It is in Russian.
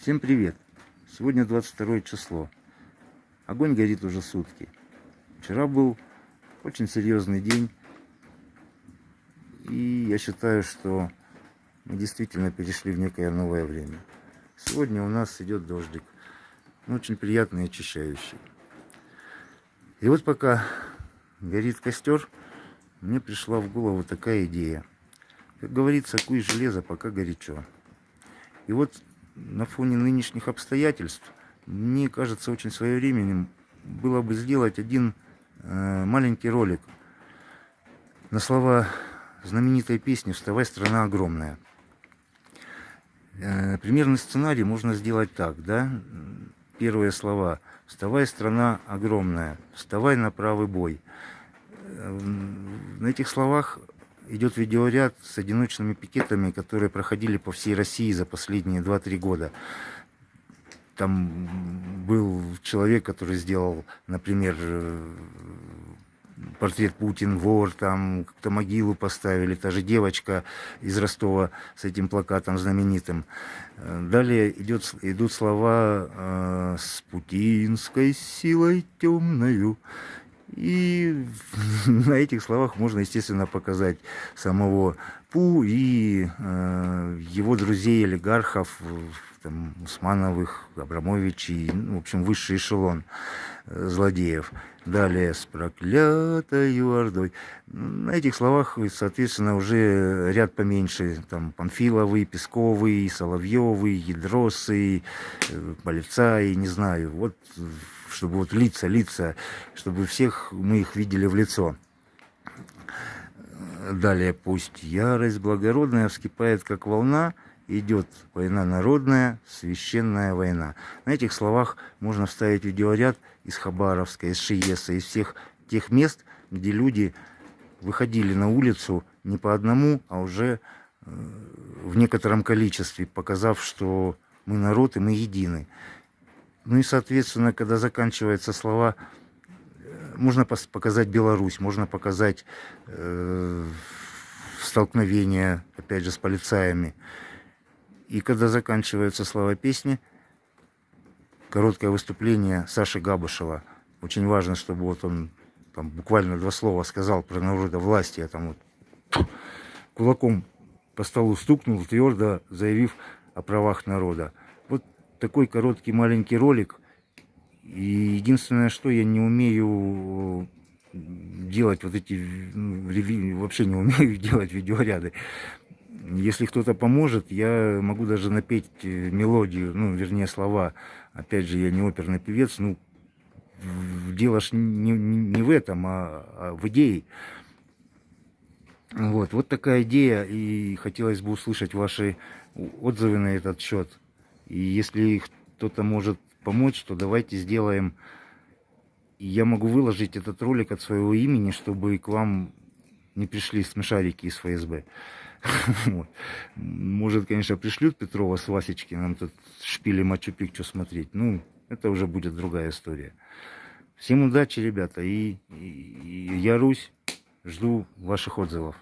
Всем привет! Сегодня 22 число. Огонь горит уже сутки. Вчера был очень серьезный день. И я считаю, что мы действительно перешли в некое новое время. Сегодня у нас идет дождик. Но очень приятный и очищающий. И вот пока горит костер, мне пришла в голову такая идея. Как говорится, куй железо, пока горячо. И вот на фоне нынешних обстоятельств, мне кажется, очень своевременным было бы сделать один э, маленький ролик на слова знаменитой песни «Вставай, страна огромная». Э, примерный сценарий можно сделать так, да? Первые слова «Вставай, страна огромная», «Вставай на правый бой». Э, на этих словах идет видеоряд с одиночными пикетами, которые проходили по всей России за последние 2-3 года. Там был человек, который сделал, например, портрет Путин, вор, там как-то могилу поставили, та же девочка из Ростова с этим плакатом знаменитым. Далее идет, идут слова э, «с путинской силой темною». И на этих словах можно, естественно, показать самого Пу и э, его друзей, олигархов, там, Усмановых, Абрамовичей, ну, в общем, высший эшелон э, злодеев. Далее с проклятой ордой. На этих словах, соответственно, уже ряд поменьше. Там Панфиловый, Песковый, Соловьевый, Ядросы, э, Полицай, не знаю. Вот чтобы вот лица, лица, чтобы всех мы их видели в лицо. Далее, пусть ярость благородная вскипает, как волна, идет война народная, священная война. На этих словах можно вставить видеоряд из Хабаровска, из Шиеса, из всех тех мест, где люди выходили на улицу не по одному, а уже э, в некотором количестве, показав, что мы народ и мы едины. Ну и, соответственно, когда заканчиваются слова, э, можно показать Беларусь, можно показать э, столкновение, опять же, с полицаями. И когда заканчиваются слова песни, короткое выступление Саши Габышева. Очень важно, чтобы вот он там буквально два слова сказал про народа власти, а там вот кулаком по столу стукнул, твердо заявив о правах народа такой короткий маленький ролик. И единственное, что я не умею делать вот эти, ну, вообще не умею делать видеоряды. Если кто-то поможет, я могу даже напеть э, мелодию, ну, вернее, слова. Опять же, я не оперный певец, ну, дело ж не, не в этом, а, а в идее. Вот, вот такая идея, и хотелось бы услышать ваши отзывы на этот счет. И если кто-то может помочь, то давайте сделаем. Я могу выложить этот ролик от своего имени, чтобы к вам не пришли смешарики из ФСБ. Может, конечно, пришлют Петрова с Васечкиным тут шпили Мачу-Пикчу смотреть. Ну, это уже будет другая история. Всем удачи, ребята. И, и, и я, Русь, жду ваших отзывов.